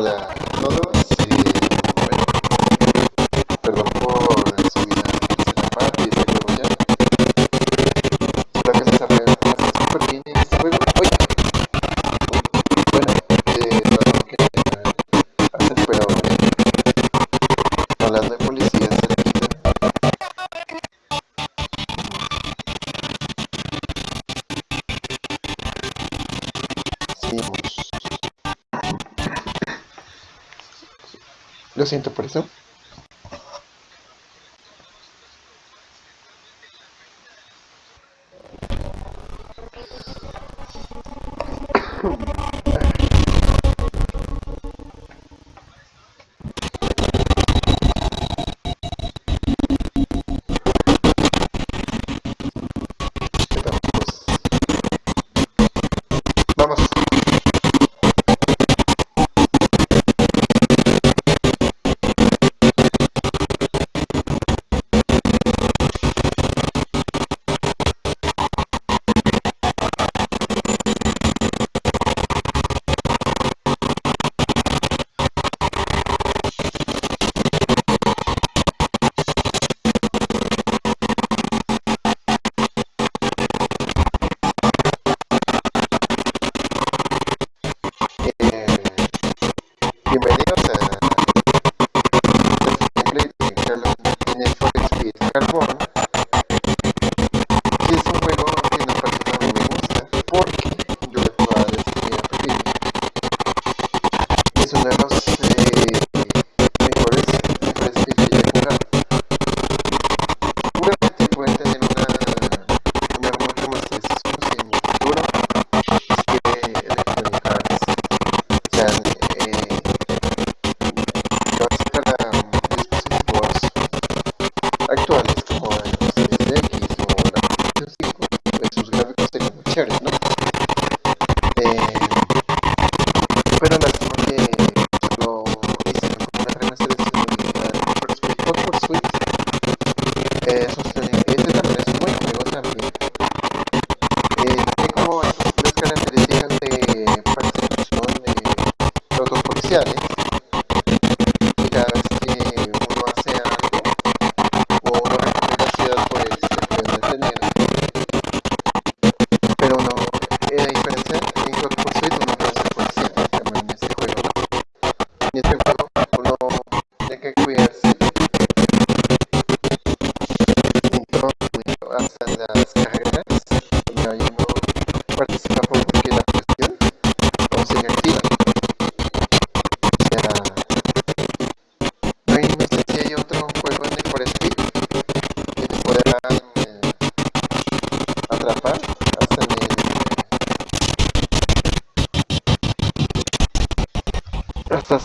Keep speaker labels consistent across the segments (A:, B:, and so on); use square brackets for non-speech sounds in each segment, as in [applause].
A: la, siento por eso.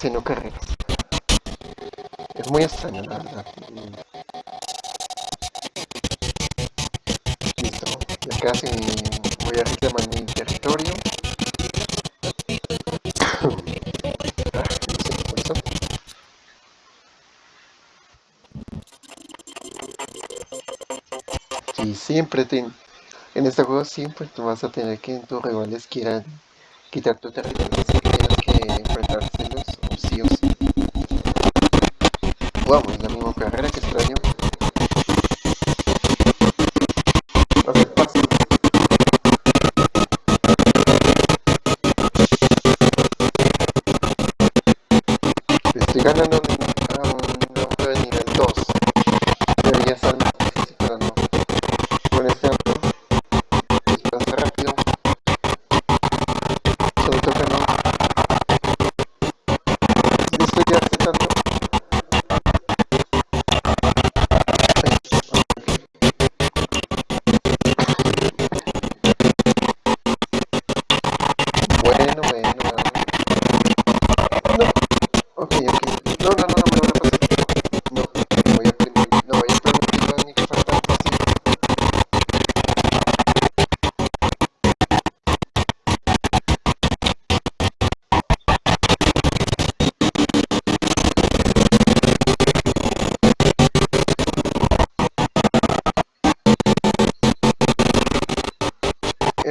A: haciendo carreras. Es muy extraño, la verdad. Listo, ya casi voy a reclamar mi territorio. [coughs] Y siempre te, en este juego siempre tú vas a tener que tus rivales quieran quitar tu territorio.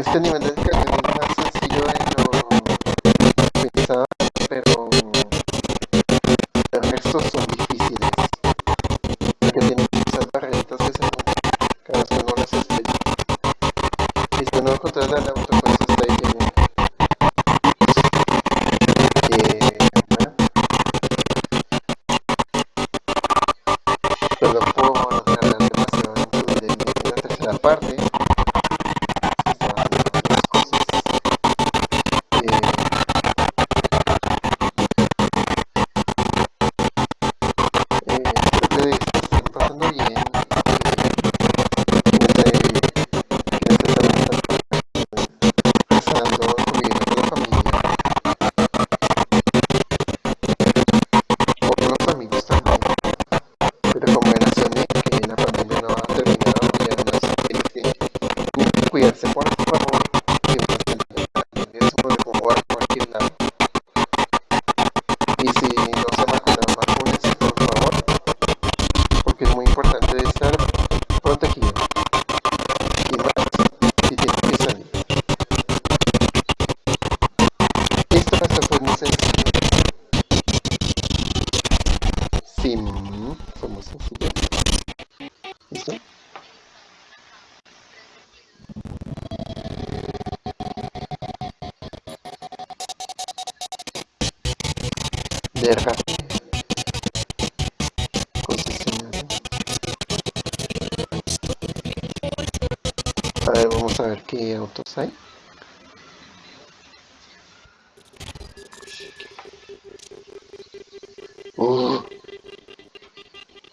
A: este nivel de descarga es más sencillo de lo utilizado, pero los restos son difíciles, porque tienen muchas barreritas que se que no las estrellas. Y si no encontrar la auto Nossa, sai. Oh.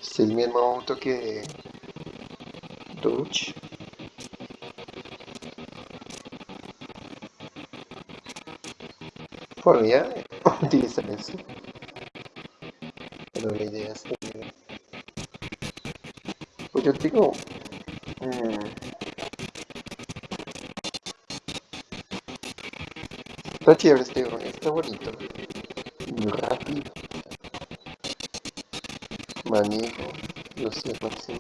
A: Se mi hermano que... Touch. Podría utilizar eso. Pero la idea es que... Pues yo digo, Está chévere este drone, está bonito. Rápido. Manejo. Los sé, máximo.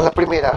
A: La primera.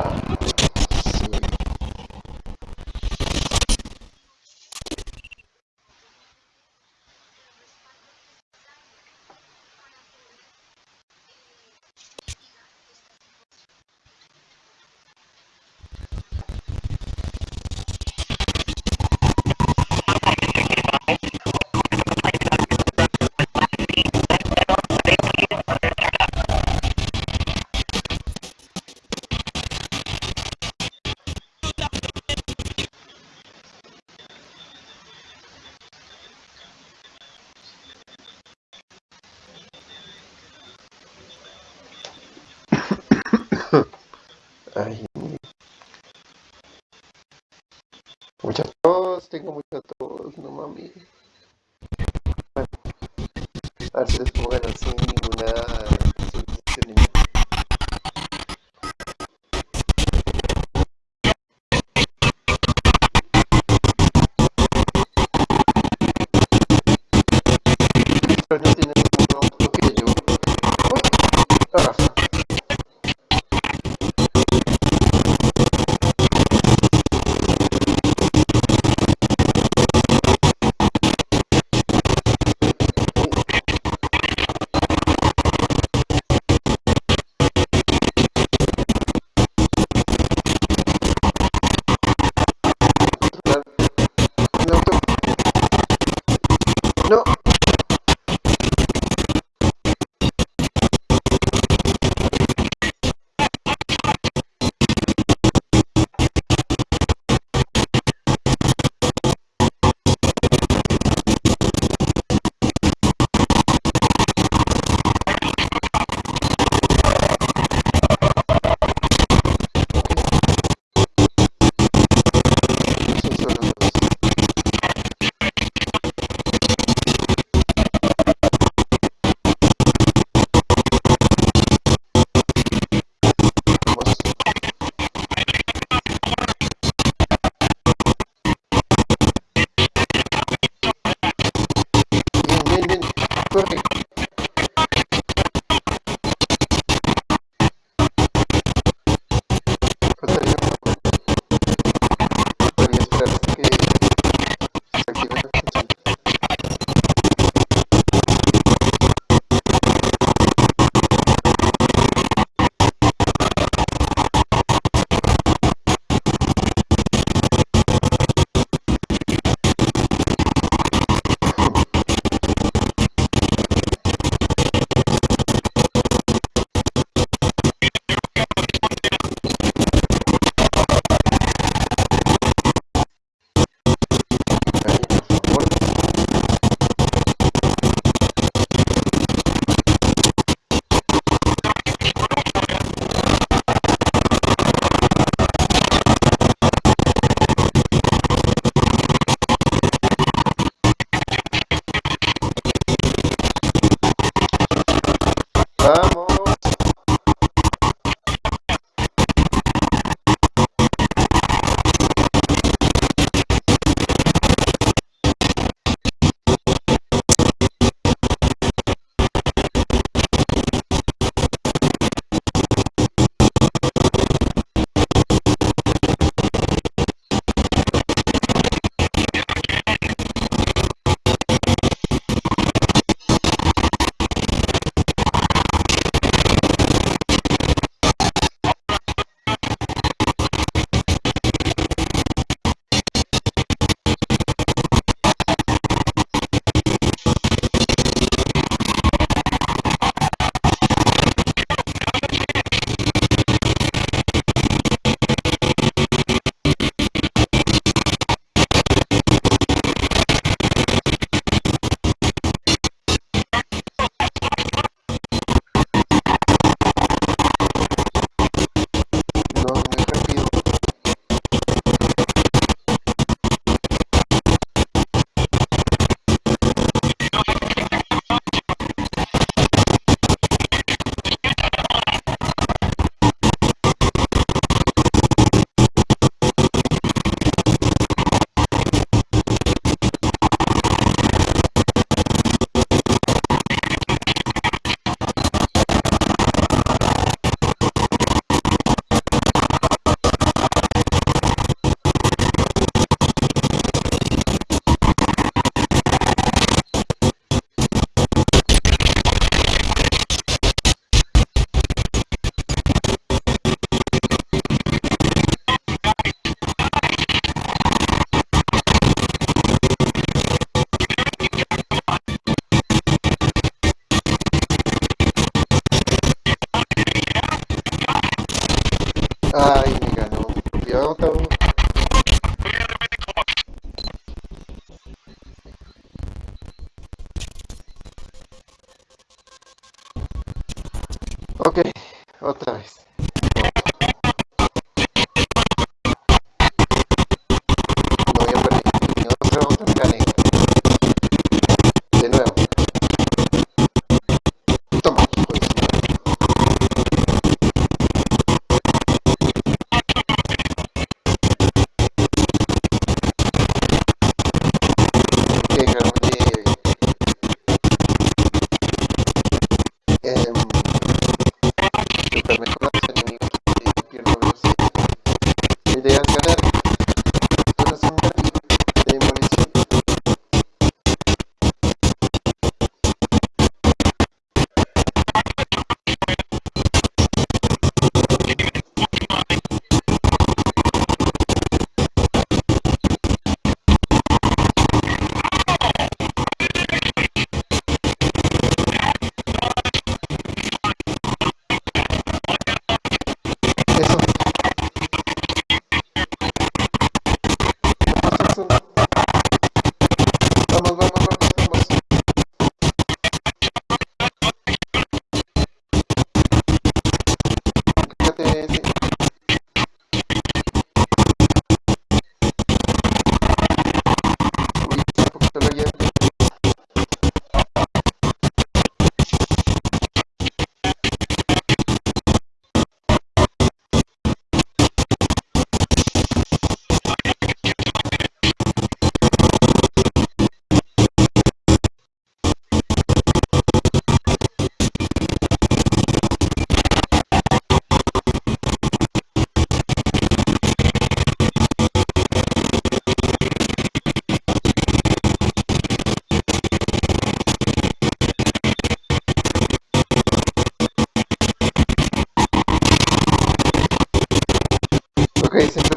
A: Siempre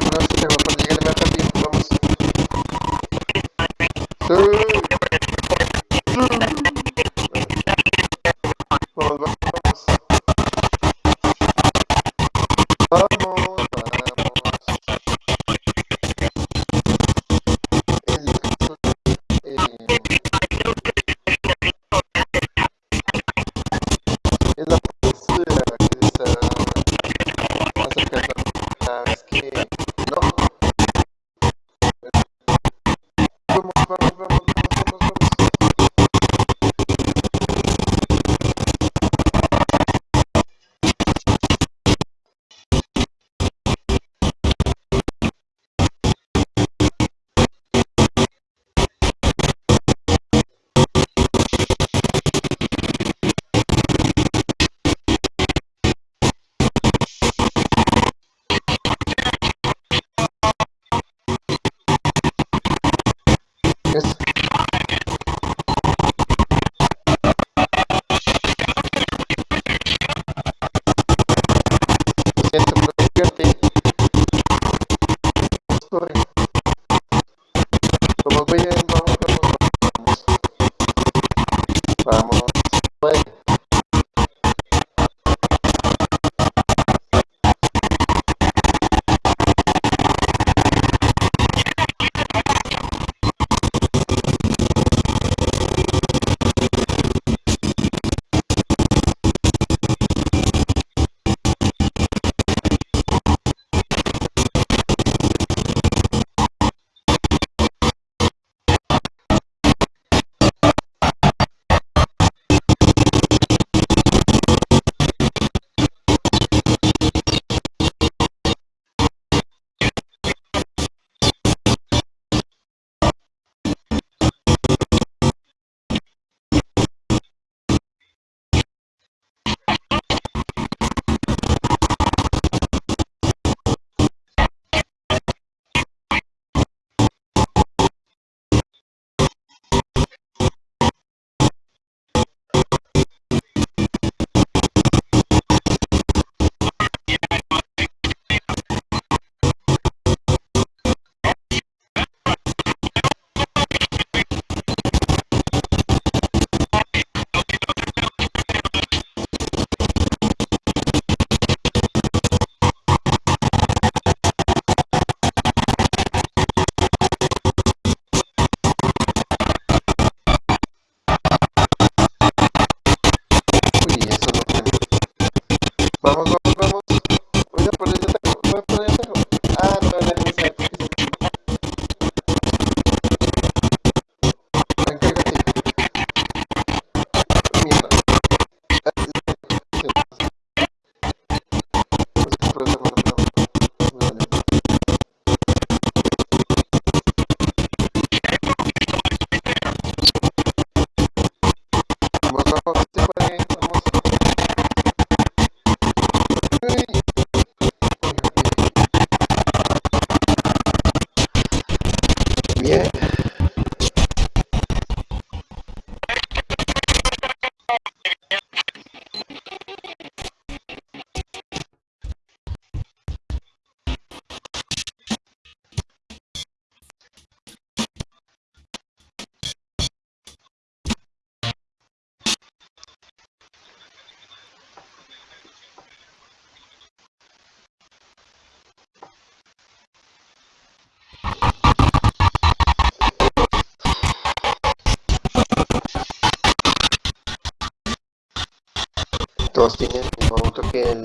A: todos tienen el que el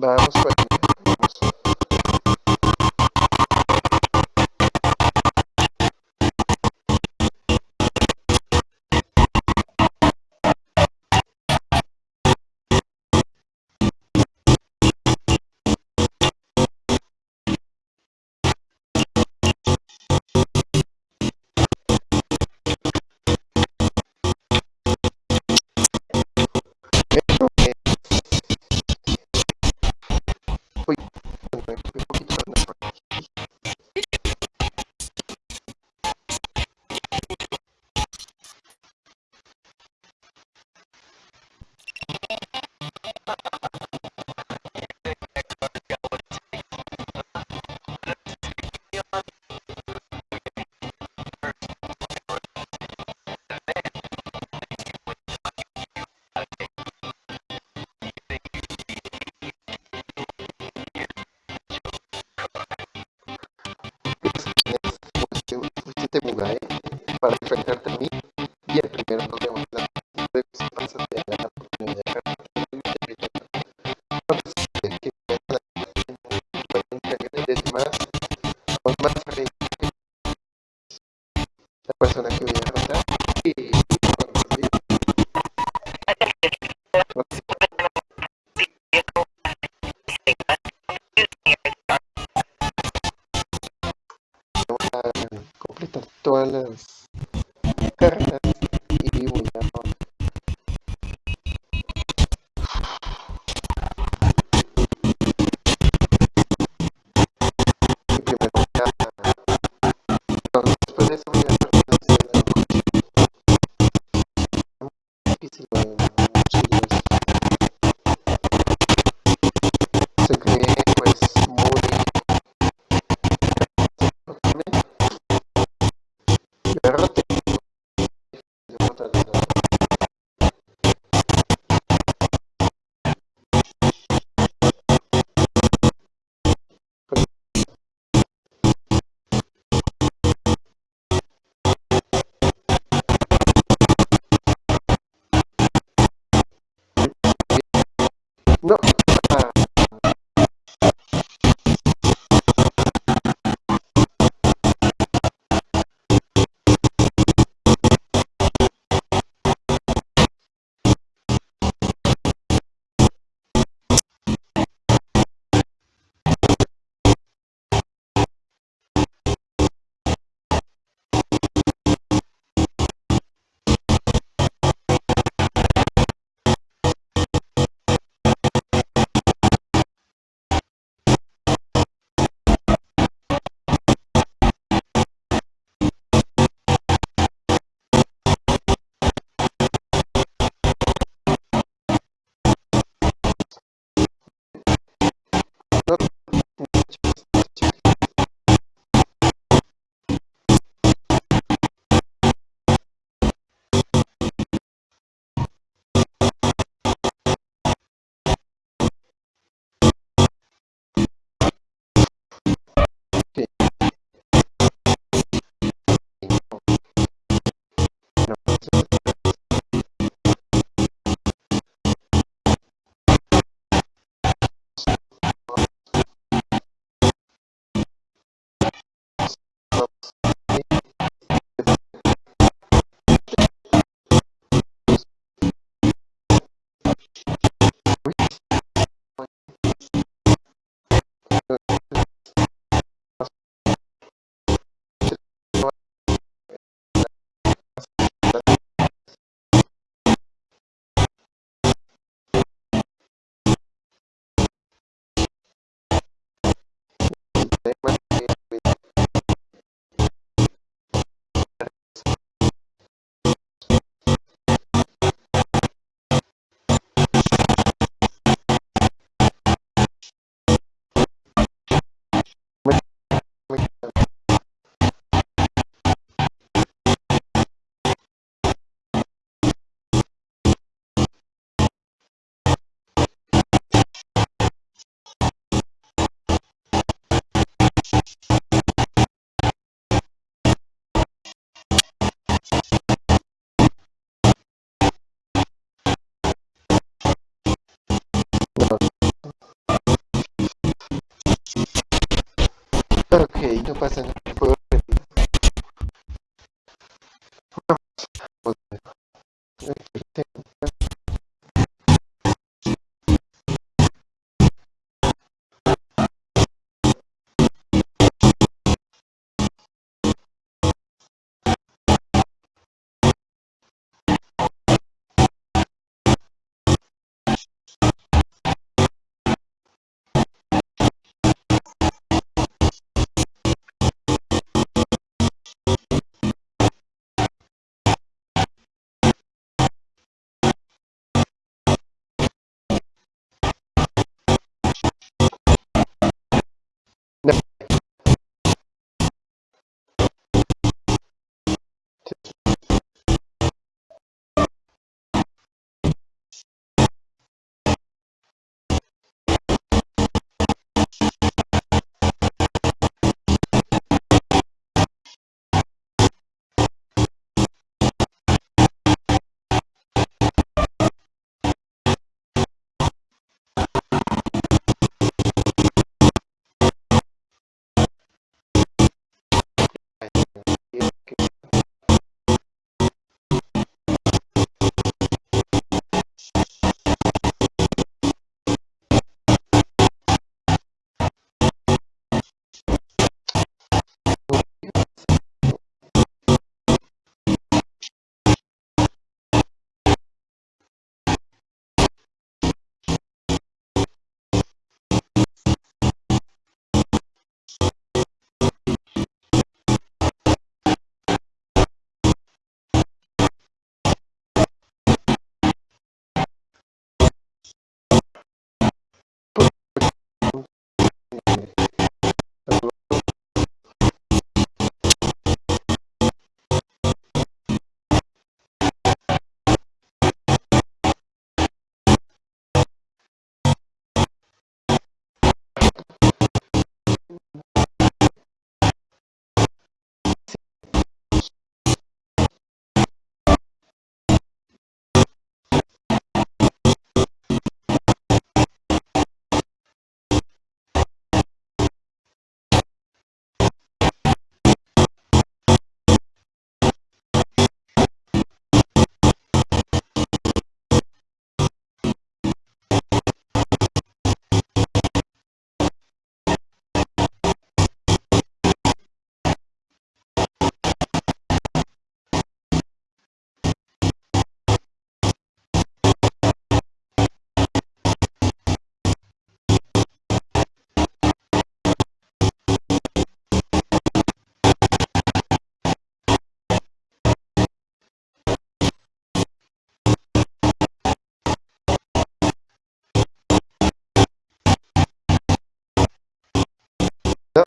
A: Vamos. Este personas que viven atrás y no pasa да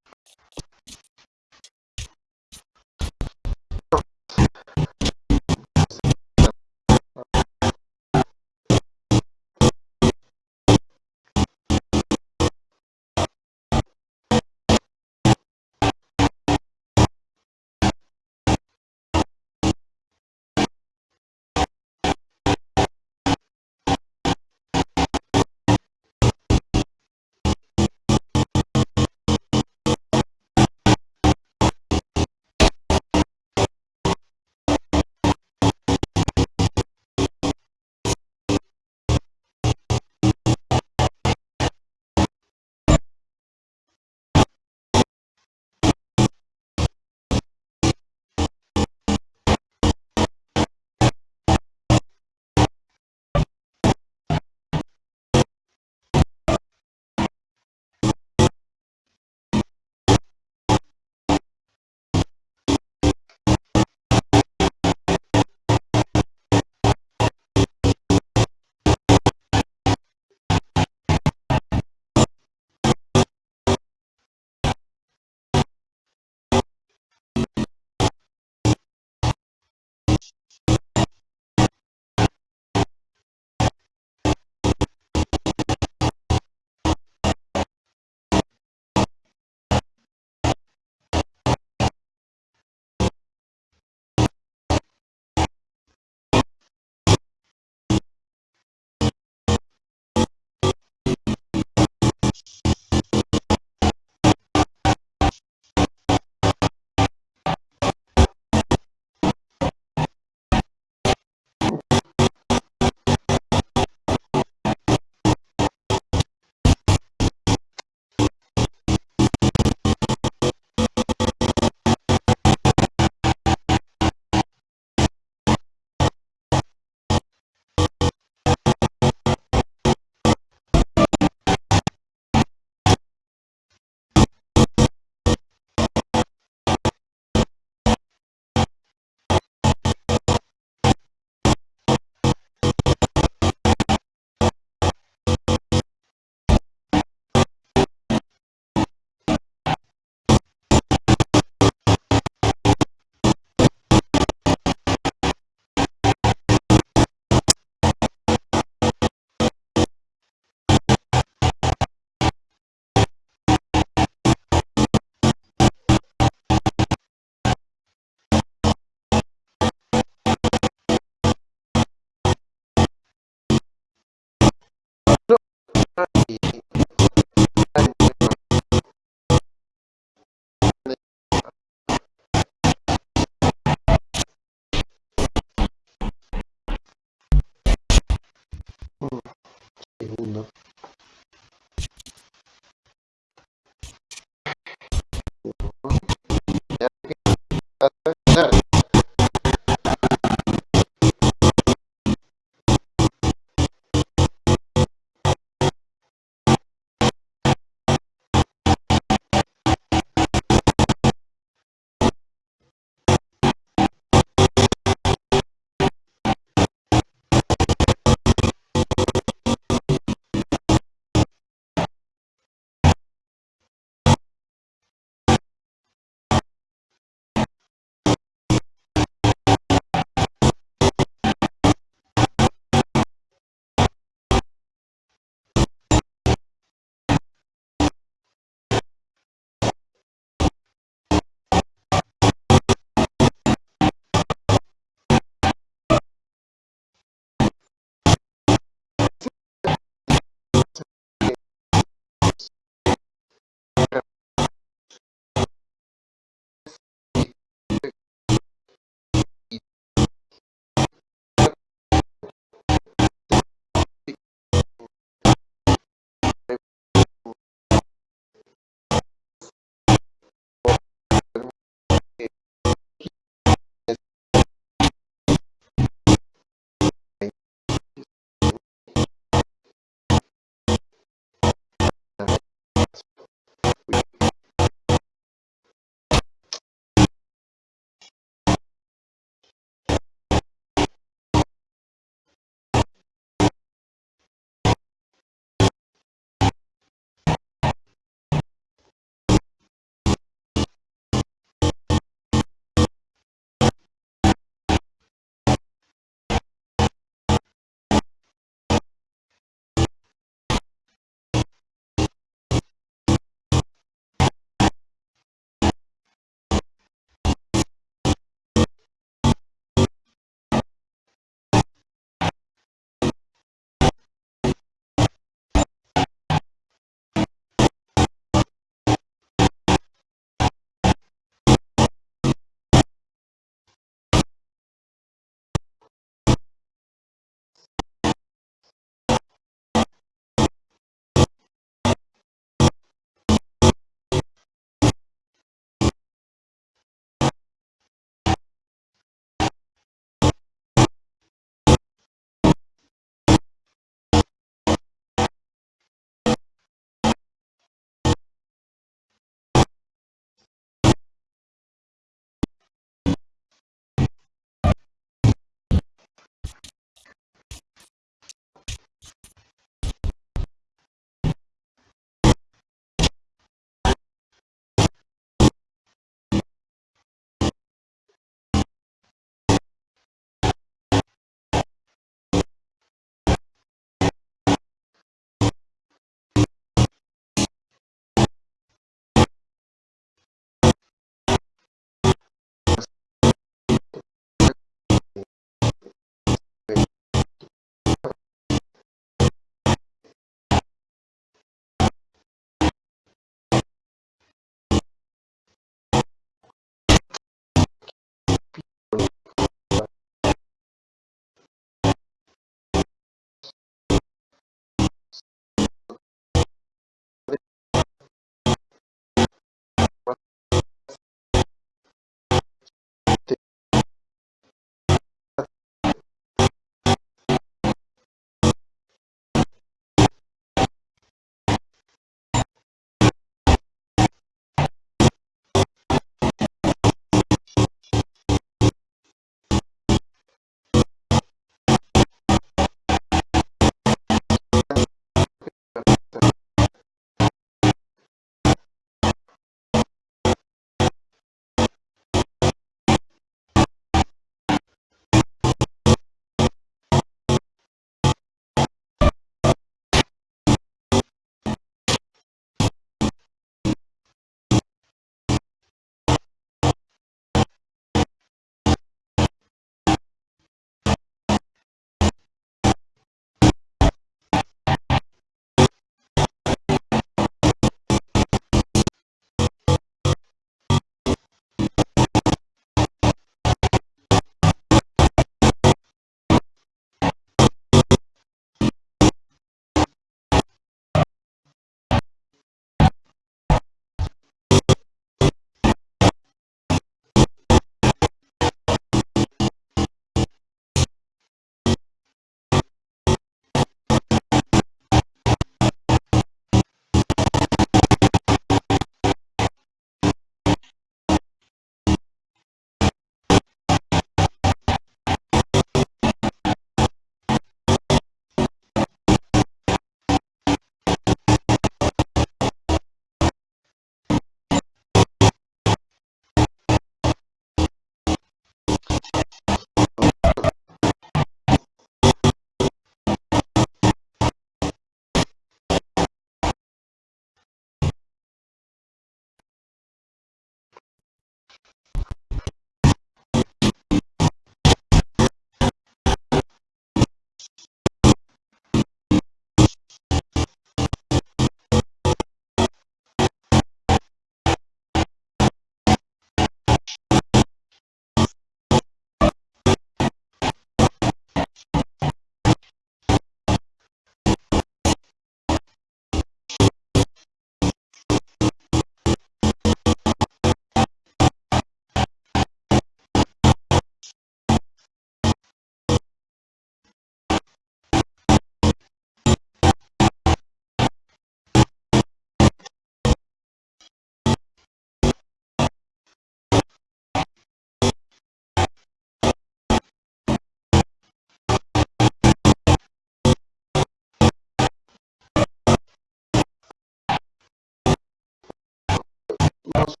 A: lots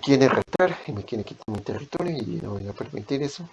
A: quiere retar y me quiere quitar mi territorio y no voy a permitir eso.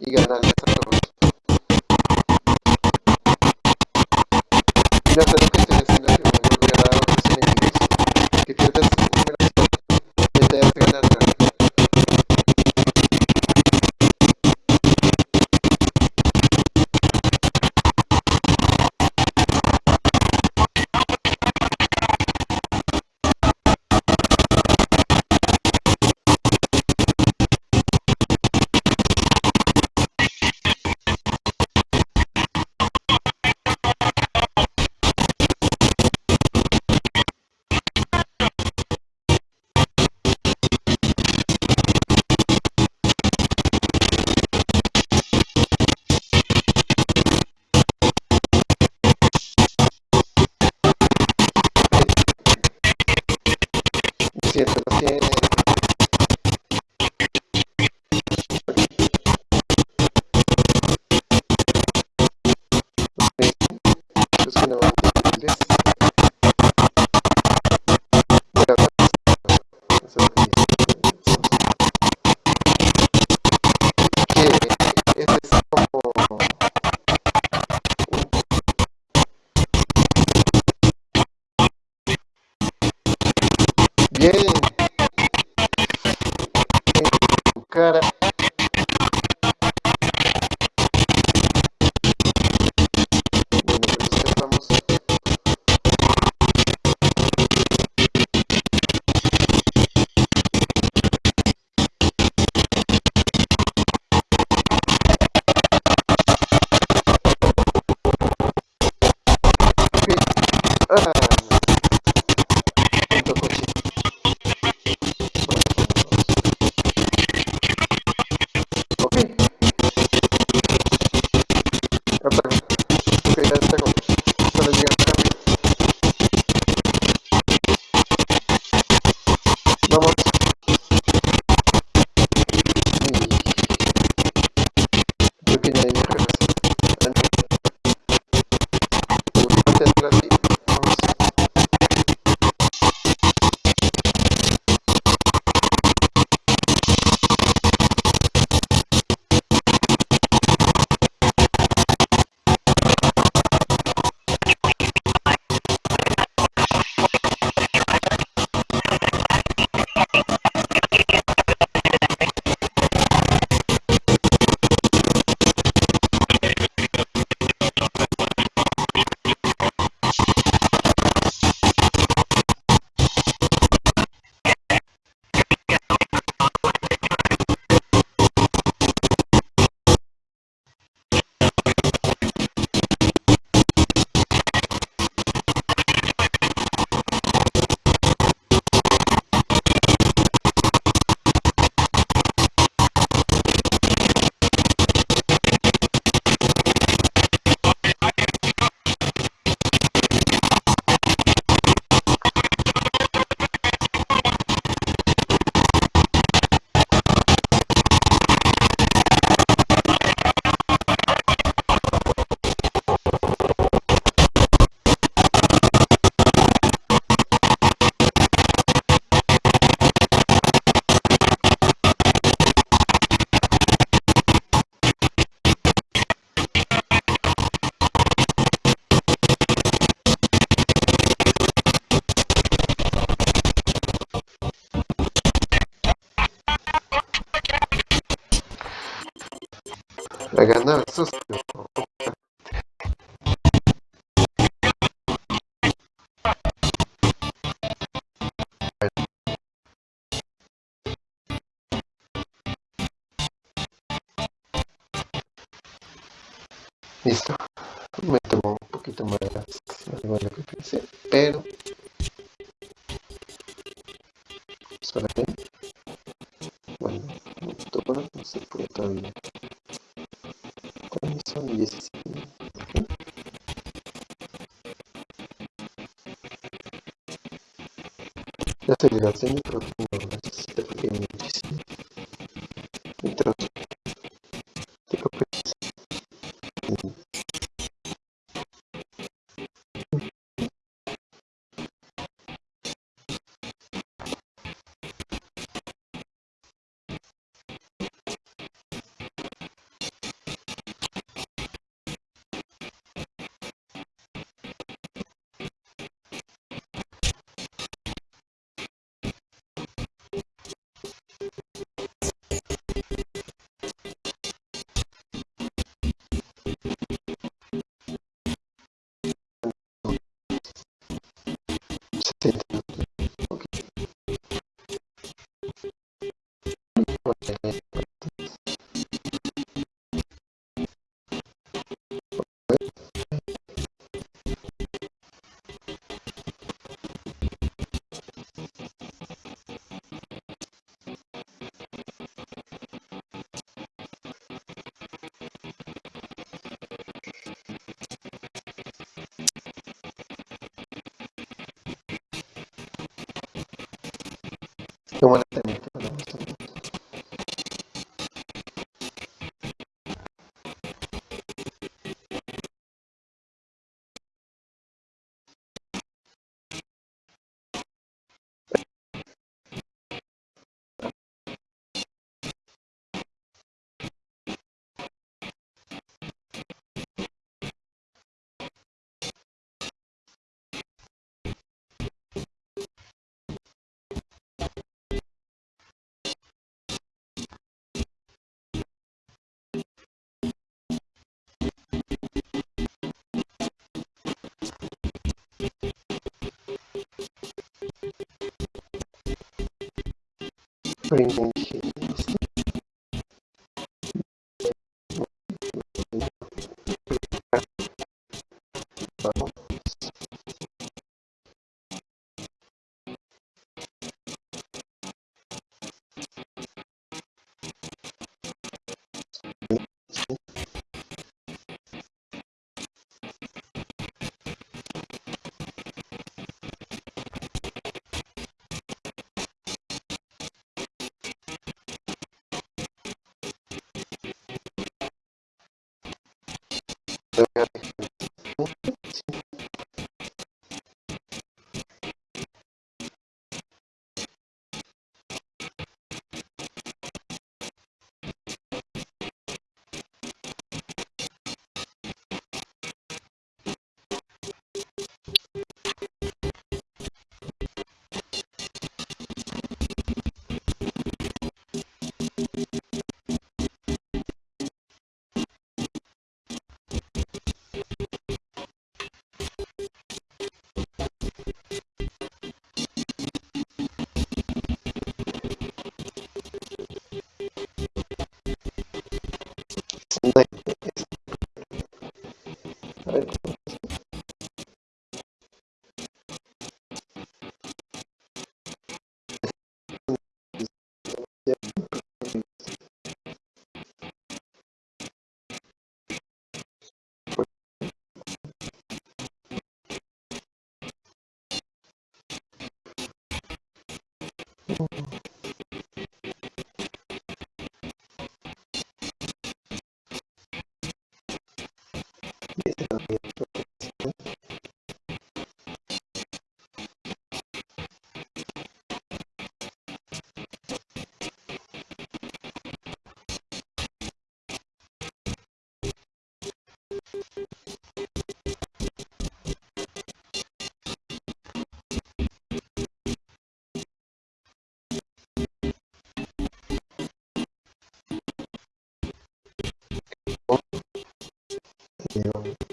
A: y ganar a ganar socio. Listo. Me tomó un poquito más algo de lo que pensé, pero semi Primo No you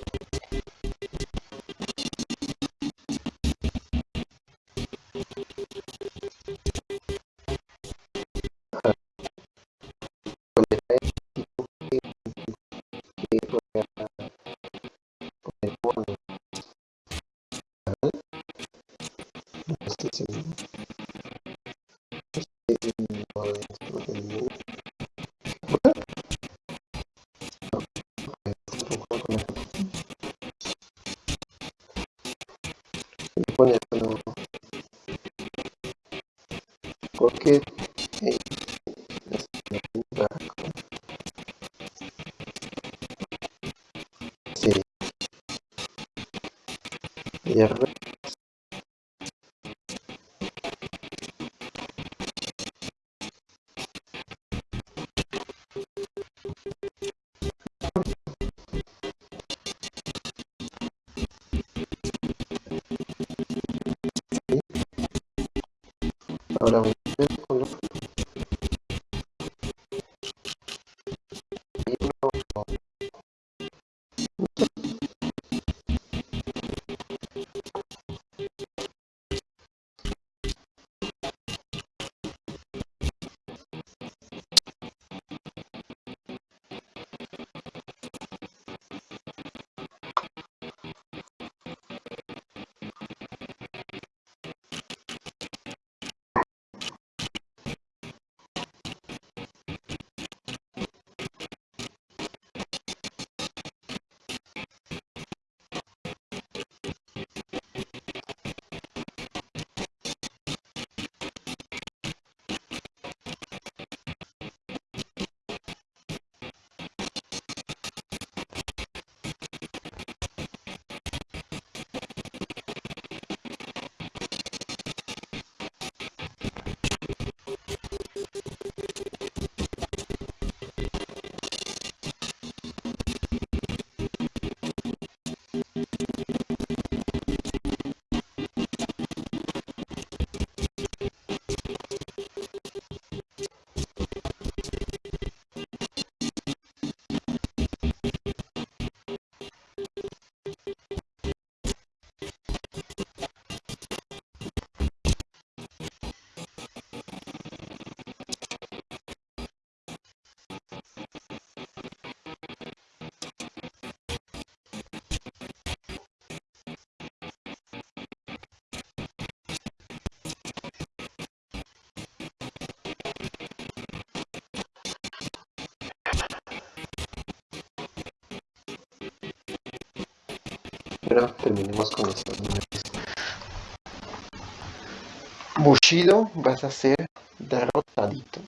A: porque eh, sí, y Pero terminemos con los animales. Bushido, vas a ser derrotadito.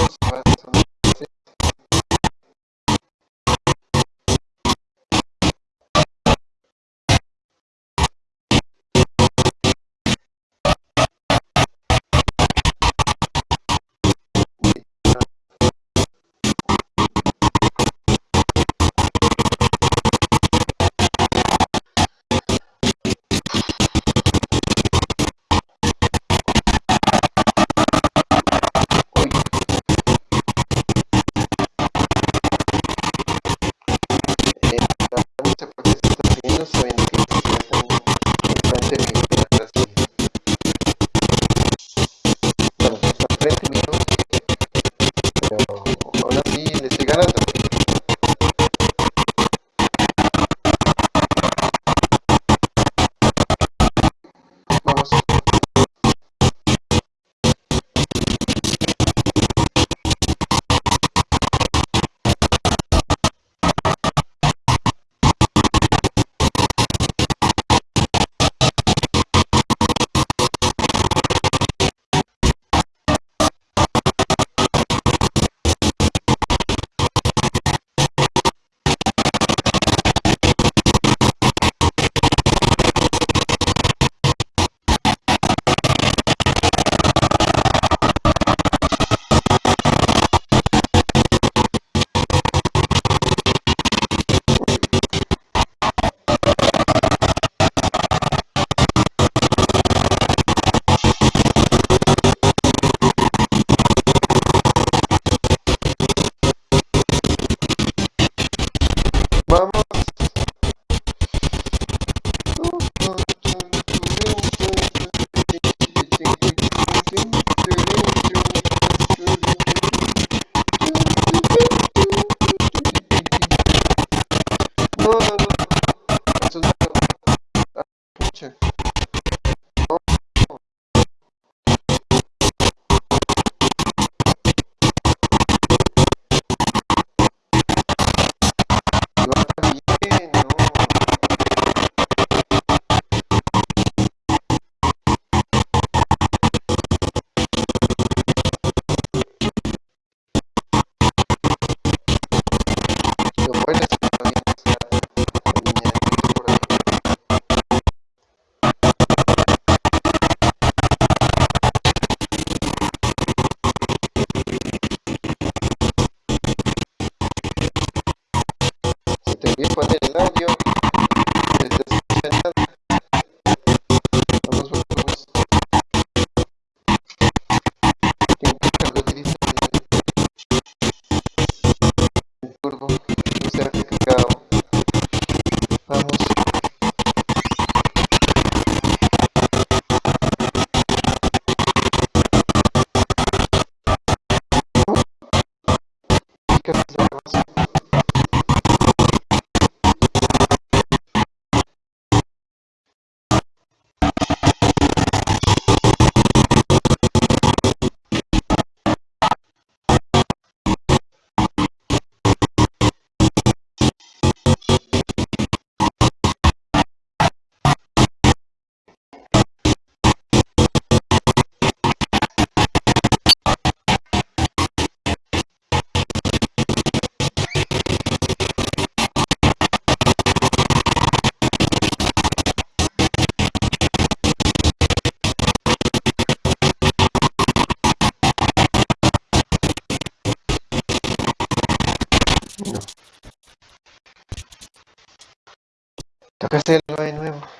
A: Christmas present. Hacerlo de nuevo.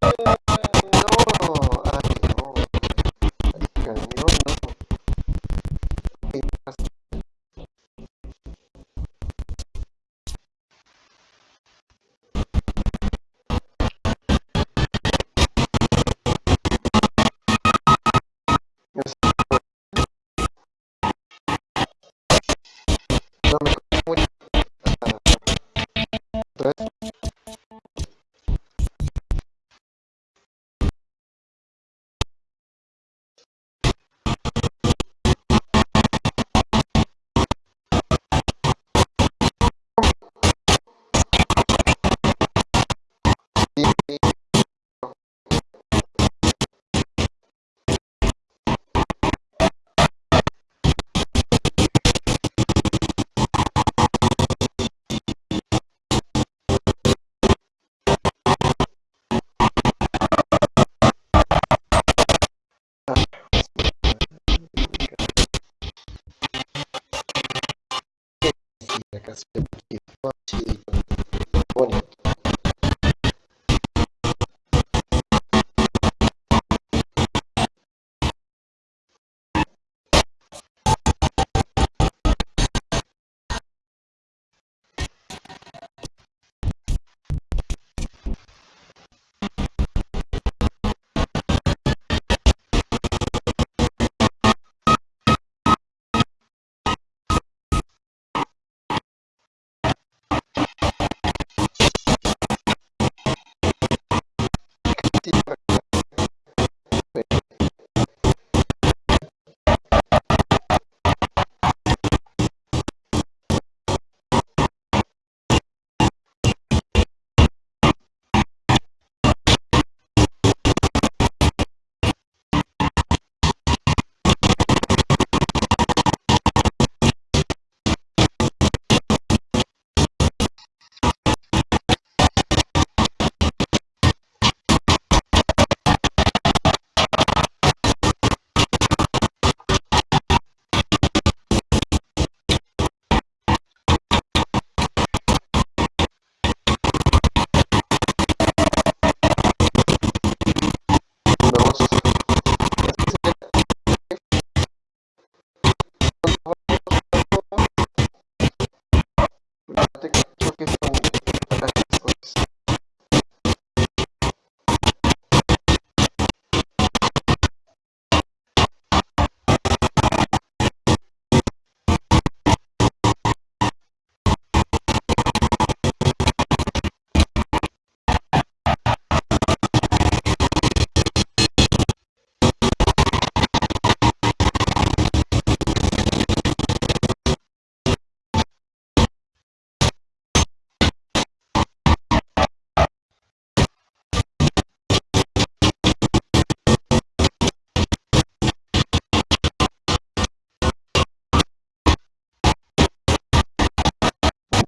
A: sí,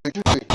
A: Thank you?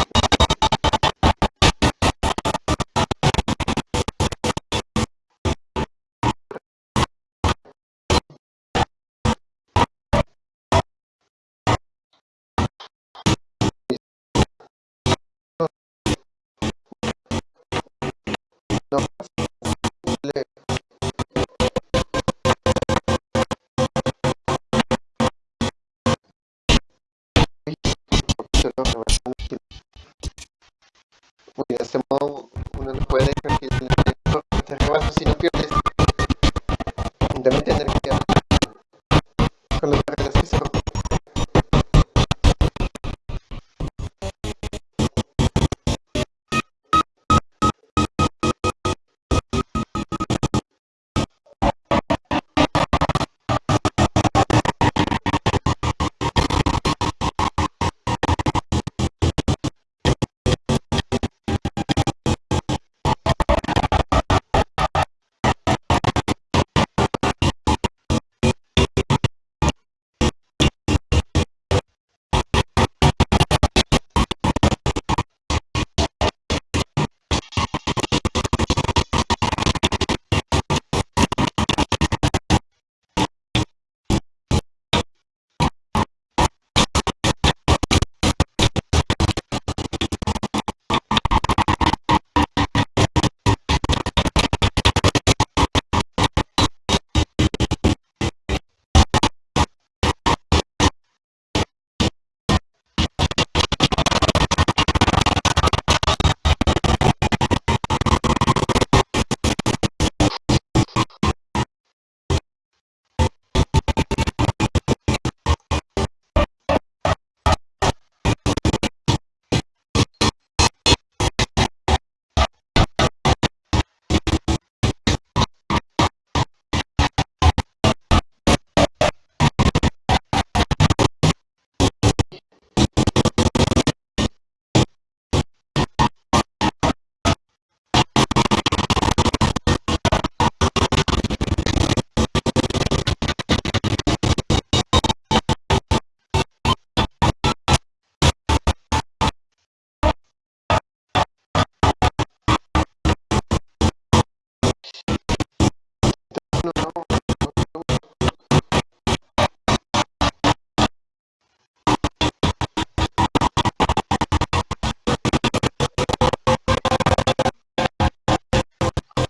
A: nos vamos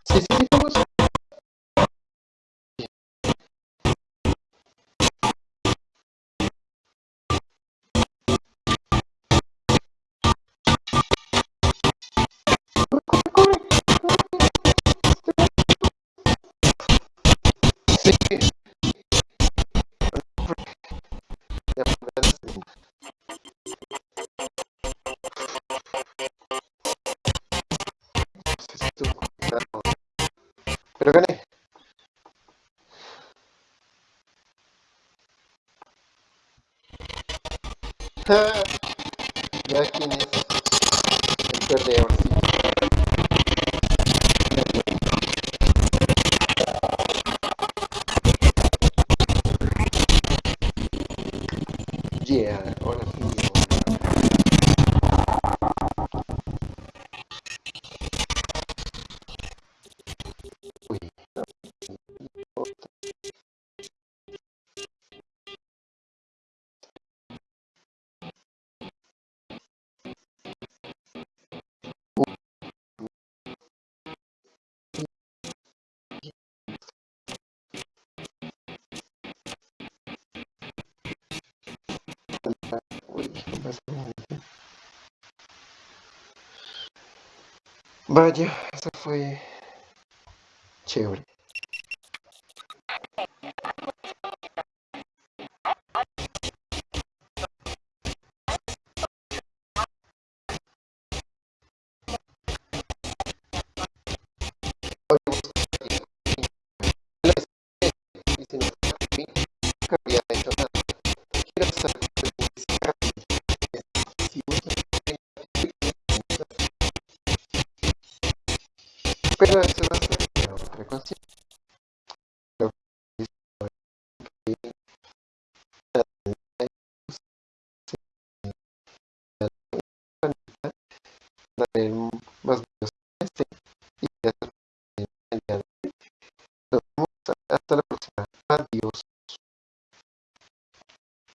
A: Sí, Uh, Badia, essa foi. Chévere.